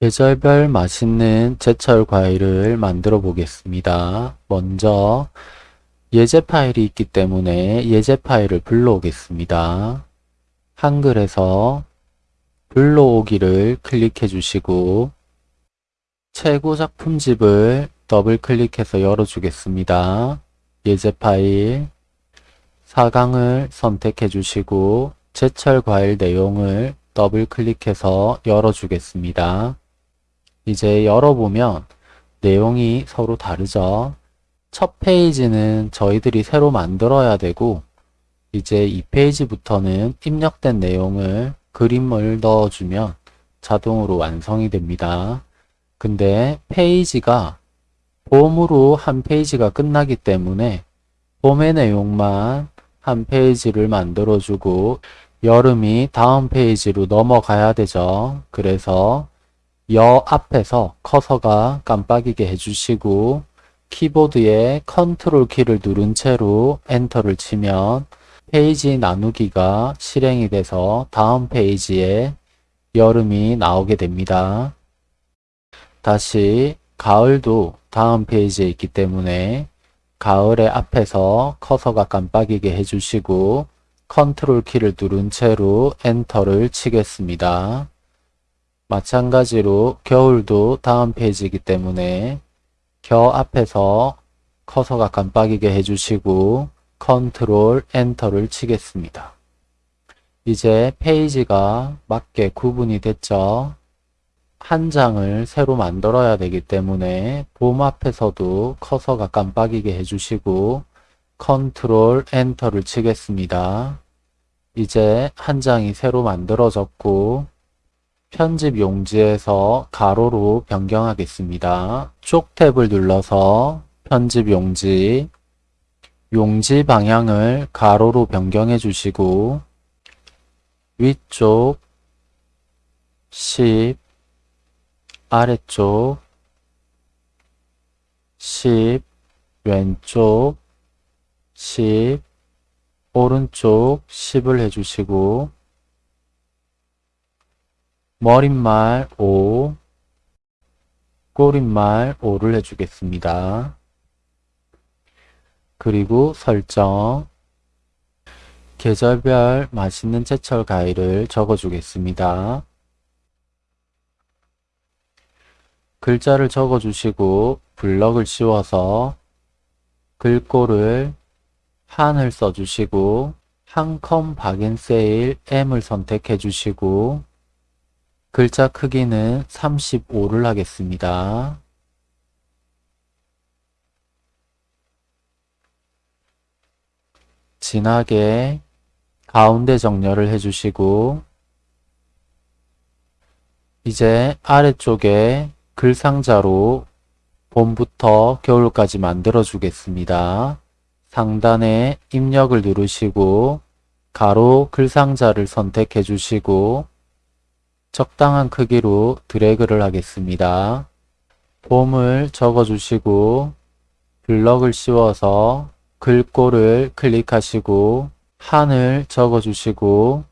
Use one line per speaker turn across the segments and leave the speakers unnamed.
계절별 맛있는 제철 과일을 만들어 보겠습니다. 먼저 예제 파일이 있기 때문에 예제 파일을 불러오겠습니다. 한글에서 불러오기를 클릭해 주시고 최고 작품집을 더블 클릭해서 열어주겠습니다. 예제 파일 4강을 선택해 주시고 제철 과일 내용을 더블 클릭해서 열어주겠습니다. 이제 열어보면 내용이 서로 다르죠. 첫 페이지는 저희들이 새로 만들어야 되고 이제 이 페이지부터는 입력된 내용을 그림을 넣어주면 자동으로 완성이 됩니다. 근데 페이지가 봄으로 한 페이지가 끝나기 때문에 봄의 내용만 한 페이지를 만들어주고 여름이 다음 페이지로 넘어가야 되죠. 그래서 여 앞에서 커서가 깜빡이게 해주시고 키보드에 컨트롤 키를 누른 채로 엔터를 치면 페이지 나누기가 실행이 돼서 다음 페이지에 여름이 나오게 됩니다. 다시 가을도 다음 페이지에 있기 때문에 가을의 앞에서 커서가 깜빡이게 해주시고 컨트롤 키를 누른 채로 엔터를 치겠습니다. 마찬가지로 겨울도 다음 페이지이기 때문에 겨 앞에서 커서가 깜빡이게 해주시고 컨트롤 엔터를 치겠습니다. 이제 페이지가 맞게 구분이 됐죠. 한 장을 새로 만들어야 되기 때문에 봄 앞에서도 커서가 깜빡이게 해주시고 컨트롤 엔터를 치겠습니다. 이제 한 장이 새로 만들어졌고 편집 용지에서 가로로 변경하겠습니다. 쪽 탭을 눌러서 편집 용지 용지 방향을 가로로 변경해 주시고 위쪽 10 아래쪽 10 왼쪽 10 오른쪽 10을 해주시고 머릿말 5 꼬릿말 5를 해주겠습니다. 그리고 설정 계절별 맛있는 제철 과일을 적어주겠습니다. 글자를 적어주시고 블럭을 씌워서 글꼴을 한을 써주시고 한컴 박앤세일 M을 선택해 주시고 글자 크기는 35를 하겠습니다. 진하게 가운데 정렬을 해주시고 이제 아래쪽에 글상자로 봄부터 겨울까지 만들어 주겠습니다. 상단에 입력을 누르시고 가로 글상자를 선택해 주시고 적당한 크기로 드래그를 하겠습니다. 봄을 적어 주시고 블럭을 씌워서 글꼴을 클릭하시고 한을 적어 주시고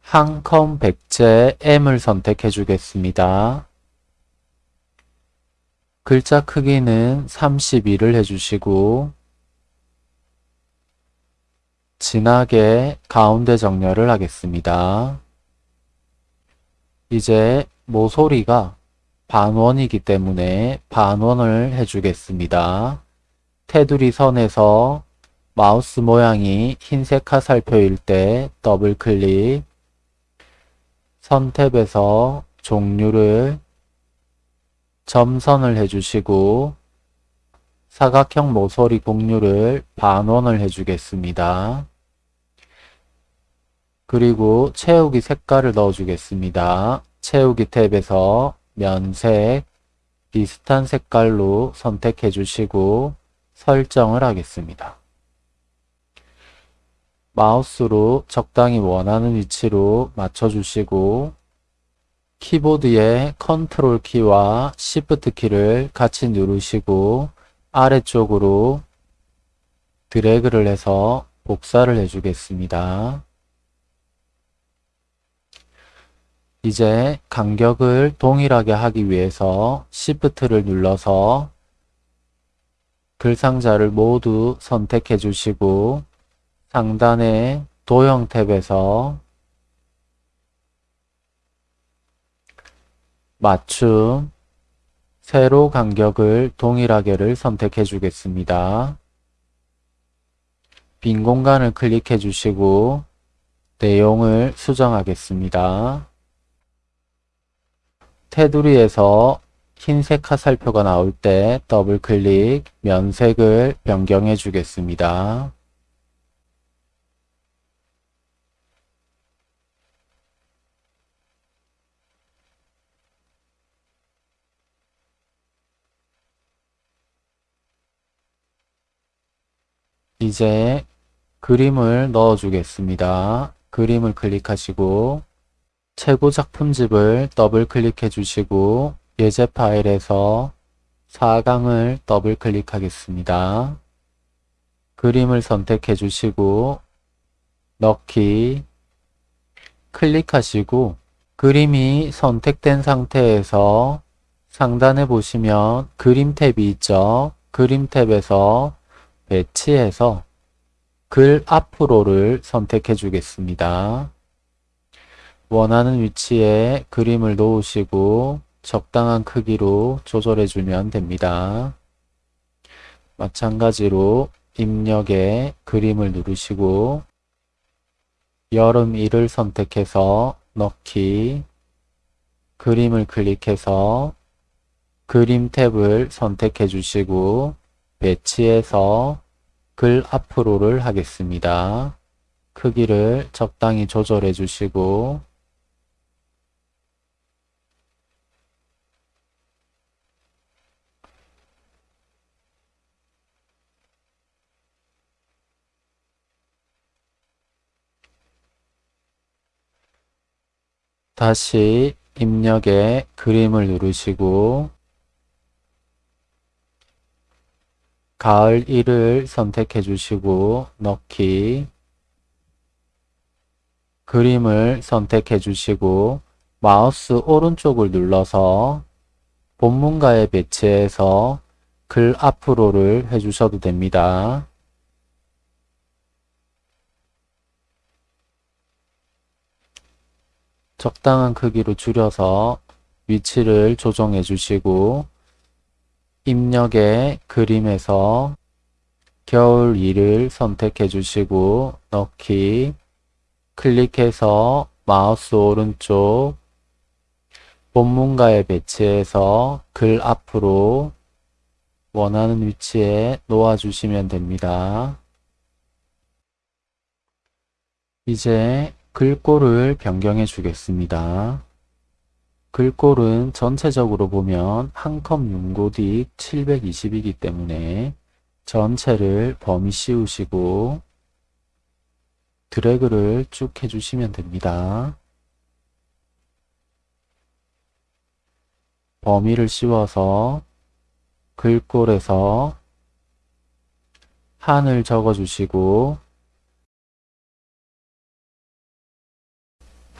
한컴 백제 M을 선택해 주겠습니다. 글자 크기는 32를 해주시고 진하게 가운데 정렬을 하겠습니다. 이제 모서리가 반원이기 때문에 반원을 해주겠습니다. 테두리 선에서 마우스 모양이 흰색 화살표일 때 더블 클릭 선 탭에서 종류를 점선을 해주시고 사각형 모서리 곡률을 반원을 해주겠습니다. 그리고 채우기 색깔을 넣어주겠습니다. 채우기 탭에서 면색 비슷한 색깔로 선택해 주시고 설정을 하겠습니다. 마우스로 적당히 원하는 위치로 맞춰주시고 키보드의 컨트롤 키와 시프트 키를 같이 누르시고 아래쪽으로 드래그를 해서 복사를 해주겠습니다. 이제 간격을 동일하게 하기 위해서 Shift를 눌러서 글 상자를 모두 선택해 주시고 상단의 도형 탭에서 맞춤 세로 간격을 동일하게를 선택해 주겠습니다. 빈 공간을 클릭해 주시고 내용을 수정하겠습니다. 테두리에서 흰색 화살표가 나올 때 더블 클릭 면색을 변경해 주겠습니다. 이제 그림을 넣어 주겠습니다. 그림을 클릭하시고 최고 작품집을 더블 클릭해 주시고 예제 파일에서 4강을 더블 클릭하겠습니다. 그림을 선택해 주시고 넣기 클릭하시고 그림이 선택된 상태에서 상단에 보시면 그림 탭이 있죠. 그림 탭에서 배치에서 글 앞으로를 선택해 주겠습니다. 원하는 위치에 그림을 놓으시고 적당한 크기로 조절해 주면 됩니다. 마찬가지로 입력에 그림을 누르시고 여름 1을 선택해서 넣기 그림을 클릭해서 그림 탭을 선택해 주시고 배치해서 글 앞으로를 하겠습니다. 크기를 적당히 조절해 주시고 다시 입력에 그림을 누르시고 가을 1을 선택해 주시고 넣기 그림을 선택해 주시고 마우스 오른쪽을 눌러서 본문가에 배치해서 글 앞으로를 해주셔도 됩니다. 적당한 크기로 줄여서 위치를 조정해 주시고 입력의 그림에서 겨울 2를 선택해 주시고 넣기 클릭해서 마우스 오른쪽 본문가에 배치해서 글 앞으로 원하는 위치에 놓아 주시면 됩니다. 이제 글꼴을 변경해 주겠습니다. 글꼴은 전체적으로 보면 한 컵 윤고딕 720이기 때문에 전체를 범위 씌우시고 드래그를 쭉 해주시면 됩니다. 범위를 씌워서 글꼴에서 한을 적어주시고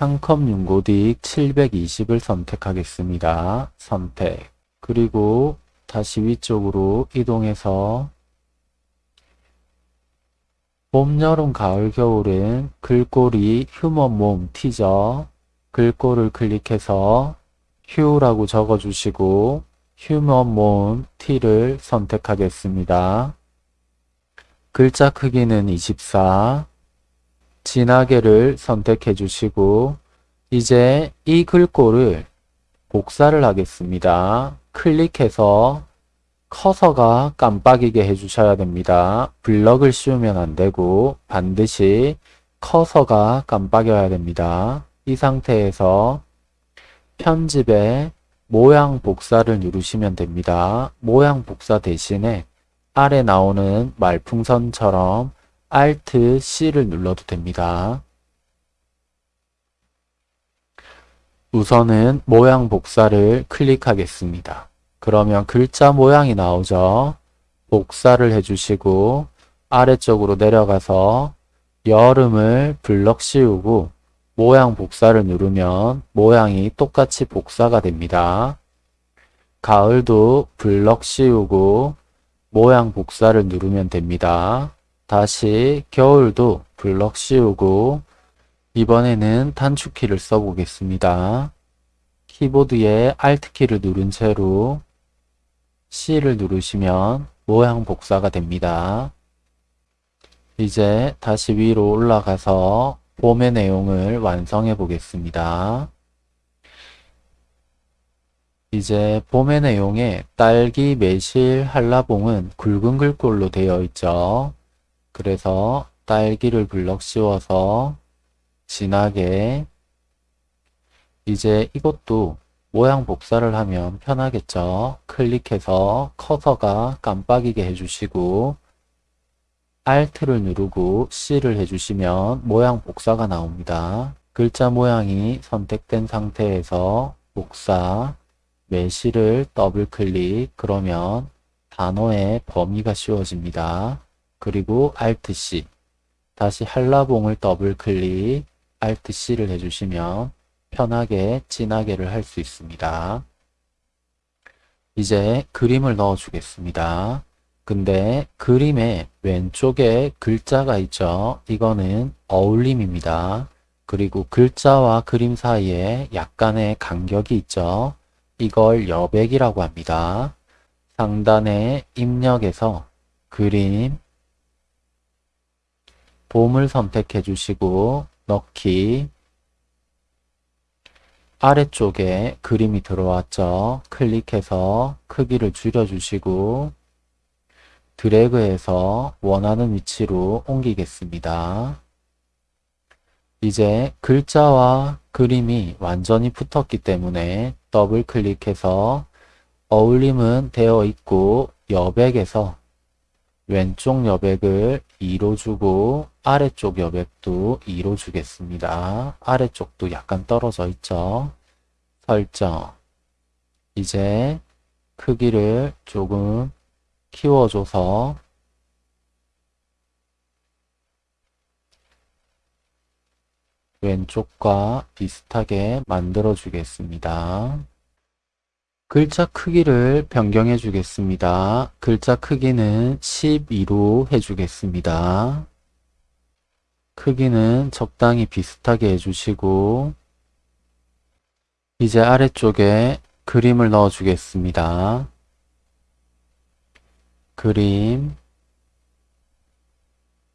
한컵 윤고딕 720을 선택하겠습니다. 선택. 그리고 다시 위쪽으로 이동해서 봄, 여름, 가을, 겨울은 글꼴이 휴먼 몸 티저 글꼴을 클릭해서 휴라고 적어주시고 휴먼 몸 T를 선택하겠습니다. 글자 크기는 24 진하게를 선택해 주시고 이제 이 글꼴을 복사를 하겠습니다. 클릭해서 커서가 깜빡이게 해주셔야 됩니다. 블럭을 씌우면 안되고 반드시 커서가 깜빡여야 됩니다. 이 상태에서 편집에 모양 복사를 누르시면 됩니다. 모양 복사 대신에 아래 나오는 말풍선처럼 Alt C를 눌러도 됩니다. 우선은 모양 복사를 클릭하겠습니다. 그러면 글자 모양이 나오죠. 복사를 해주시고 아래쪽으로 내려가서 여름을 블럭 씌우고 모양 복사를 누르면 모양이 똑같이 복사가 됩니다. 가을도 블럭 씌우고 모양 복사를 누르면 됩니다. 다시 겨울도 블럭 씌우고 이번에는 단축키를 써보겠습니다. 키보드에 Alt키를 누른 채로 C를 누르시면 모양 복사가 됩니다. 이제 다시 위로 올라가서 봄의 내용을 완성해 보겠습니다. 이제 봄의 내용에 딸기, 매실, 한라봉은 굵은 글꼴로 되어 있죠. 그래서 딸기를 블럭 씌워서 진하게 이제 이것도 모양 복사를 하면 편하겠죠. 클릭해서 커서가 깜빡이게 해주시고 Alt를 누르고 C를 해주시면 모양 복사가 나옵니다. 글자 모양이 선택된 상태에서 복사, 매실을 더블 클릭 그러면 단어의 범위가 씌워집니다. 그리고 Alt C 다시 한라봉을 더블 클릭 Alt C를 해주시면 편하게 진하게를 할 수 있습니다. 이제 그림을 넣어 주겠습니다. 근데 그림의 왼쪽에 글자가 있죠. 이거는 어울림입니다. 그리고 글자와 그림 사이에 약간의 간격이 있죠. 이걸 여백이라고 합니다. 상단의 입력에서 그림, 봄을 선택해 주시고 넣기 아래쪽에 그림이 들어왔죠. 클릭해서 크기를 줄여주시고 드래그해서 원하는 위치로 옮기겠습니다. 이제 글자와 그림이 완전히 붙었기 때문에 더블 클릭해서 어울림은 되어 있고 여백에서 왼쪽 여백을 2로 주고 아래쪽 여백도 2로 주겠습니다. 아래쪽도 약간 떨어져 있죠. 설정 이제 크기를 조금 키워줘서 왼쪽과 비슷하게 만들어 주겠습니다. 글자 크기를 변경해 주겠습니다. 글자 크기는 12로 해주겠습니다. 크기는 적당히 비슷하게 해주시고 이제 아래쪽에 그림을 넣어 주겠습니다. 그림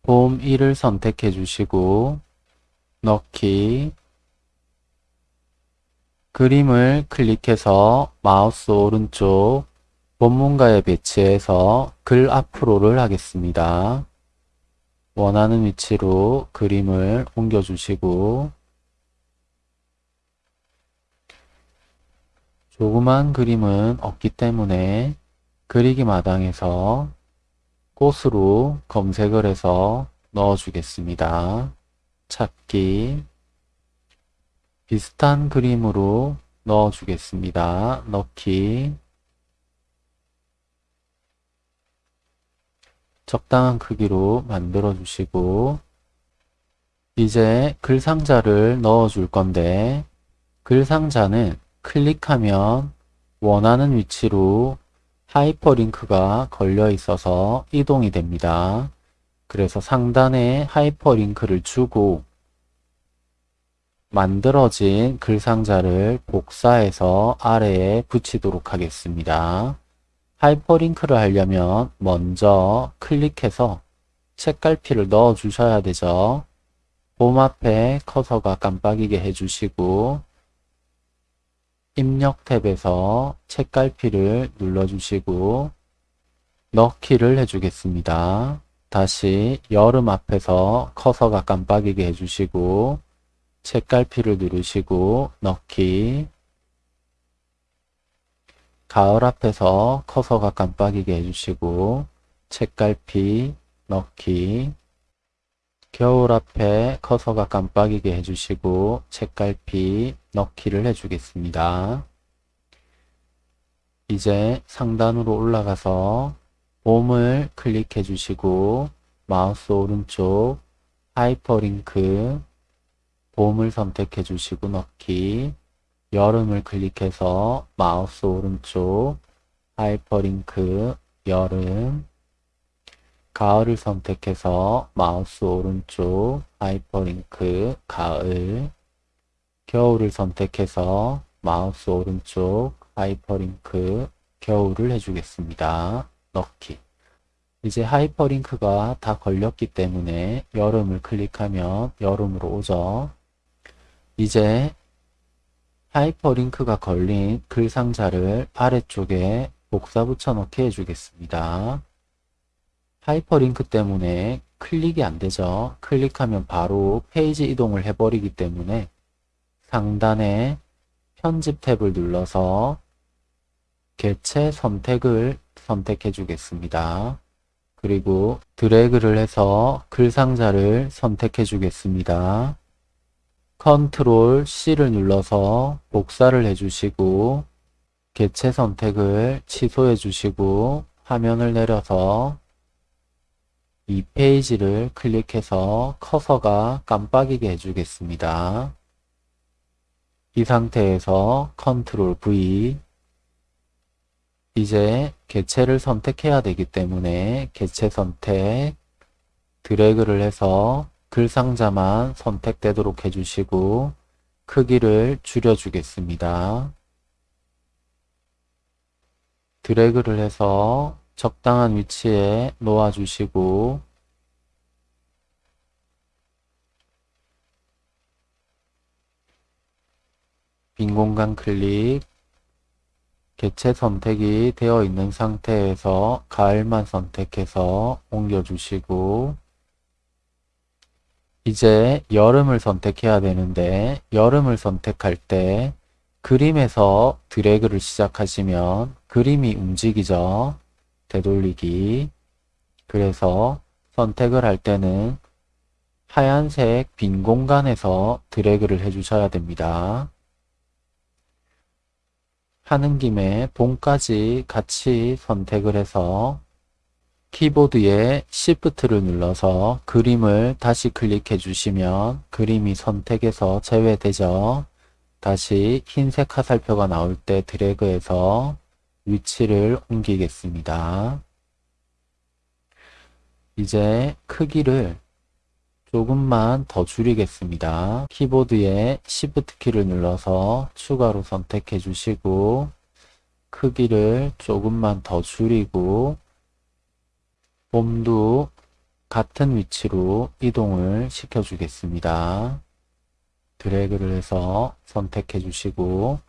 봄 1을 선택해 주시고 넣기 그림을 클릭해서 마우스 오른쪽 본문가에 배치해서 글 앞으로를 하겠습니다. 원하는 위치로 그림을 옮겨주시고 조그만 그림은 없기 때문에 그리기 마당에서 꽃으로 검색을 해서 넣어주겠습니다. 찾기 비슷한 그림으로 넣어주겠습니다. 넣기 적당한 크기로 만들어 주시고 이제 글 상자를 넣어 줄 건데 글 상자는 클릭하면 원하는 위치로 하이퍼링크가 걸려 있어서 이동이 됩니다. 그래서 상단에 하이퍼링크를 주고 만들어진 글상자를 복사해서 아래에 붙이도록 하겠습니다. 하이퍼링크를 하려면 먼저 클릭해서 책갈피를 넣어 주셔야 되죠. 봄 앞에 커서가 깜빡이게 해주시고 입력 탭에서 책갈피를 눌러주시고 넣기를 해주겠습니다. 다시 여름 앞에서 커서가 깜빡이게 해주시고 책갈피를 누르시고 넣기 가을 앞에서 커서가 깜빡이게 해주시고 책갈피 넣기 겨울 앞에 커서가 깜빡이게 해주시고 책갈피 넣기를 해주겠습니다. 이제 상단으로 올라가서 봄을 클릭해 주시고 마우스 오른쪽 하이퍼링크 봄을 선택해 주시고 넣기, 여름을 클릭해서 마우스 오른쪽 하이퍼링크 여름, 가을을 선택해서 마우스 오른쪽 하이퍼링크 가을, 겨울을 선택해서 마우스 오른쪽 하이퍼링크 겨울을 해주겠습니다. 넣기. 이제 하이퍼링크가 다 걸렸기 때문에 여름을 클릭하면 여름으로 오죠. 이제 하이퍼링크가 걸린 글 상자를 아래쪽에 복사 붙여넣기 해주겠습니다. 하이퍼링크 때문에 클릭이 안 되죠. 클릭하면 바로 페이지 이동을 해버리기 때문에 상단에 편집 탭을 눌러서 개체 선택을 선택해 주겠습니다. 그리고 드래그를 해서 글 상자를 선택해 주겠습니다. 컨트롤 C를 눌러서 복사를 해주시고 개체 선택을 취소해 주시고 화면을 내려서 이 페이지를 클릭해서 커서가 깜빡이게 해주겠습니다. 이 상태에서 컨트롤 V 이제 개체를 선택해야 되기 때문에 개체 선택 드래그를 해서 글 상자만 선택되도록 해주시고 크기를 줄여주겠습니다. 드래그를 해서 적당한 위치에 놓아주시고 빈 공간 클릭 개체 선택이 되어 있는 상태에서 가을만 선택해서 옮겨주시고 이제 여름을 선택해야 되는데 여름을 선택할 때 그림에서 드래그를 시작하시면 그림이 움직이죠. 되돌리기. 그래서 선택을 할 때는 하얀색 빈 공간에서 드래그를 해주셔야 됩니다. 하는 김에 봄까지 같이 선택을 해서 키보드에 Shift를 눌러서 그림을 다시 클릭해 주시면 그림이 선택에서 제외되죠. 다시 흰색 화살표가 나올 때 드래그해서 위치를 옮기겠습니다. 이제 크기를 조금만 더 줄이겠습니다. 키보드에 Shift 키를 눌러서 추가로 선택해 주시고 크기를 조금만 더 줄이고 봄도 같은 위치로 이동을 시켜 주겠습니다. 드래그를 해서 선택해 주시고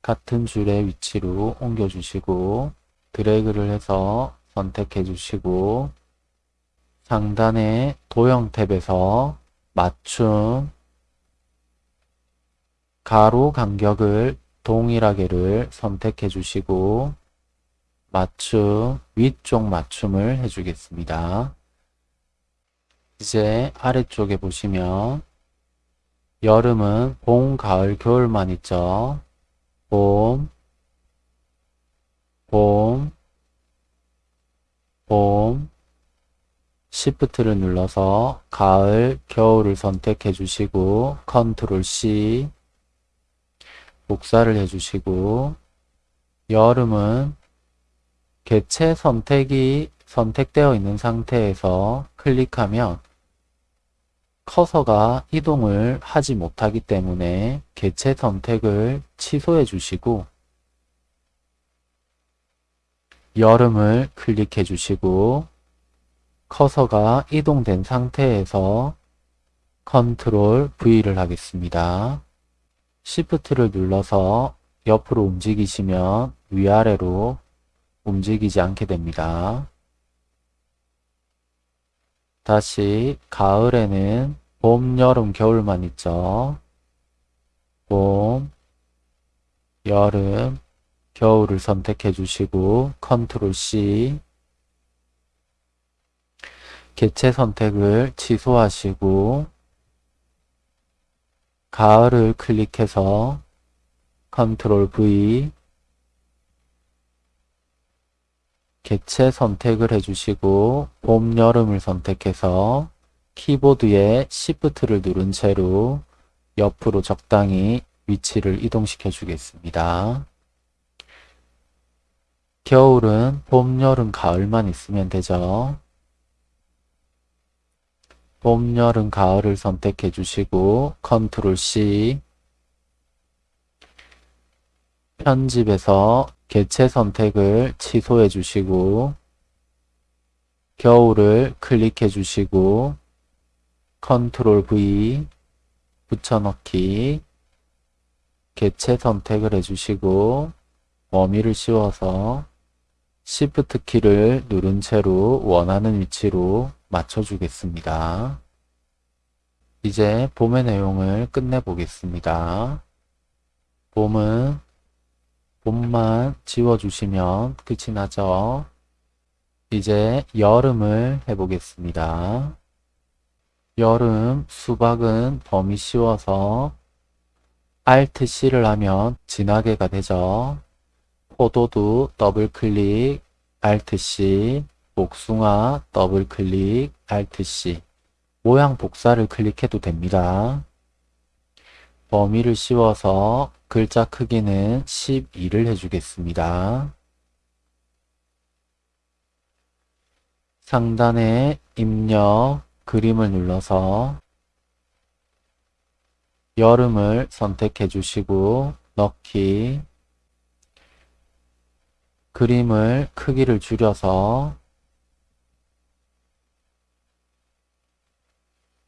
같은 줄의 위치로 옮겨 주시고 드래그를 해서 선택해 주시고 상단의 도형 탭에서 맞춤 가로 간격을 동일하게를 선택해 주시고 맞춤 위쪽 맞춤을 해주겠습니다. 이제 아래쪽에 보시면 여름은 봄, 가을, 겨울만 있죠. 봄, 봄, 봄, Shift를 눌러서 가을, 겨울을 선택해 주시고 컨트롤 C 복사를 해 주시고 여름은 개체 선택이 선택되어 있는 상태에서 클릭하면 커서가 이동을 하지 못하기 때문에 개체 선택을 취소해 주시고 여름을 클릭해 주시고 커서가 이동된 상태에서 컨트롤 V를 하겠습니다. Shift를 눌러서 옆으로 움직이시면 위아래로 움직이지 않게 됩니다. 다시 가을에는 봄, 여름, 겨울만 있죠. 봄, 여름, 겨울을 선택해 주시고 컨트롤 C 개체 선택을 취소하시고 가을을 클릭해서 컨트롤 V 개체 선택을 해주시고 봄, 여름을 선택해서 키보드에 Shift를 누른 채로 옆으로 적당히 위치를 이동시켜 주겠습니다. 겨울은 봄, 여름, 가을만 있으면 되죠. 봄, 여름, 가을을 선택해 주시고 컨트롤 C 편집에서 개체 선택을 취소해 주시고 겨울을 클릭해 주시고 컨트롤 V 붙여넣기 개체 선택을 해주시고 범위를 씌워서 Shift 키를 누른 채로 원하는 위치로 맞춰주겠습니다. 이제 봄의 내용을 끝내보겠습니다. 봄은 봄만 지워주시면 끝이 나죠. 이제 여름을 해보겠습니다. 여름 수박은 범위 씌워서 Alt C를 하면 진하게가 되죠. 포도도 더블 클릭 Alt C, 복숭아 더블 클릭 Alt C. 모양 복사를 클릭해도 됩니다. 범위를 씌워서 글자 크기는 12를 해주겠습니다. 상단에 입력 그림을 눌러서 여름을 선택해 주시고 넣기 그림을 크기를 줄여서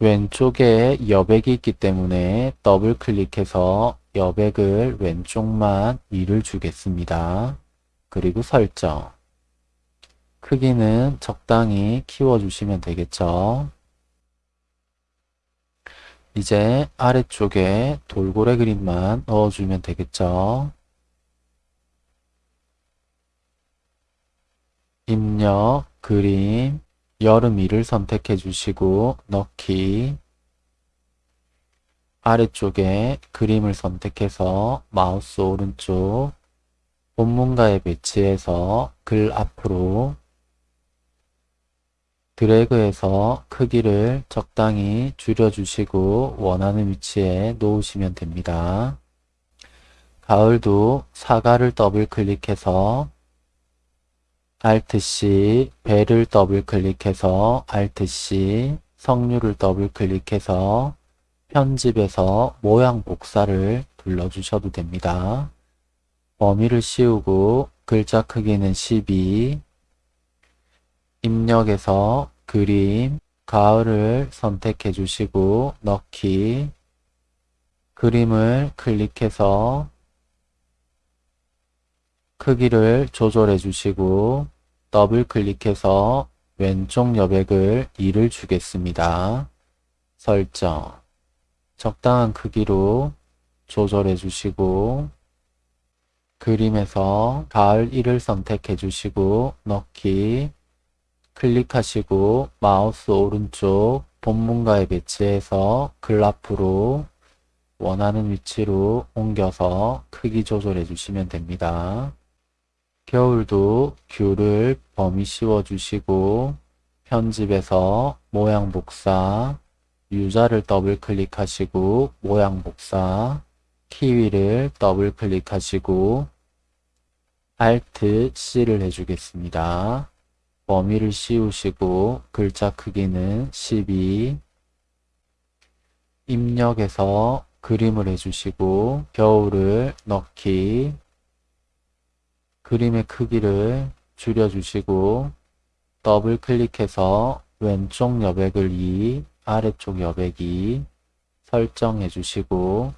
왼쪽에 여백이 있기 때문에 더블 클릭해서 여백을 왼쪽만 2를 주겠습니다. 그리고 설정 크기는 적당히 키워주시면 되겠죠. 이제 아래쪽에 돌고래 그림만 넣어주면 되겠죠. 입력, 그림, 여름 2를 선택해 주시고 넣기 아래쪽에 그림을 선택해서 마우스 오른쪽 본문과의 배치에서 글 앞으로 드래그해서 크기를 적당히 줄여주시고 원하는 위치에 놓으시면 됩니다. 가을도 사과를 더블 클릭해서 Alt-C, 배를 더블 클릭해서 Alt-C, 석류를 더블 클릭해서 편집에서 모양 복사를 눌러주셔도 됩니다. 범위를 씌우고 글자 크기는 12, 입력에서 그림, 가을을 선택해 주시고 넣기, 그림을 클릭해서 크기를 조절해 주시고 더블 클릭해서 왼쪽 여백을 2를 주겠습니다. 설정 적당한 크기로 조절해 주시고 그림에서 가을 1을 선택해 주시고 넣기 클릭하시고 마우스 오른쪽 본문가에 배치해서 글 앞으로 원하는 위치로 옮겨서 크기 조절해 주시면 됩니다. 겨울도 귤을 범위 씌워 주시고 편집에서 모양 복사 유자를 더블 클릭하시고 모양 복사 키위를 더블 클릭하시고 Alt C를 해주겠습니다. 범위를 씌우시고 글자 크기는 12 입력해서 그림을 해주시고 겨울을 넣기 그림의 크기를 줄여주시고 더블 클릭해서 왼쪽 여백을 2, 아래쪽 여백 2 설정해 주시고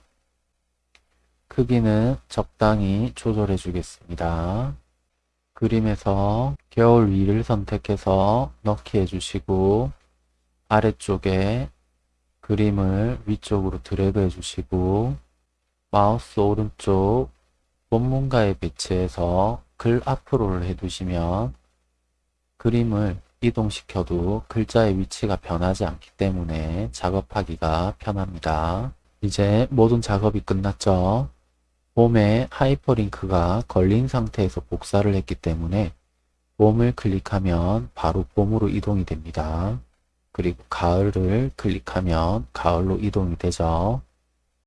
크기는 적당히 조절해 주겠습니다. 그림에서 겨울 위를 선택해서 넣기 해주시고 아래쪽에 그림을 위쪽으로 드래그 해주시고 마우스 오른쪽 본문가에 배치해서 글 앞으로를 해두시면 그림을 이동시켜도 글자의 위치가 변하지 않기 때문에 작업하기가 편합니다. 이제 모든 작업이 끝났죠. 봄에 하이퍼링크가 걸린 상태에서 복사를 했기 때문에 봄을 클릭하면 바로 봄으로 이동이 됩니다. 그리고 가을을 클릭하면 가을로 이동이 되죠.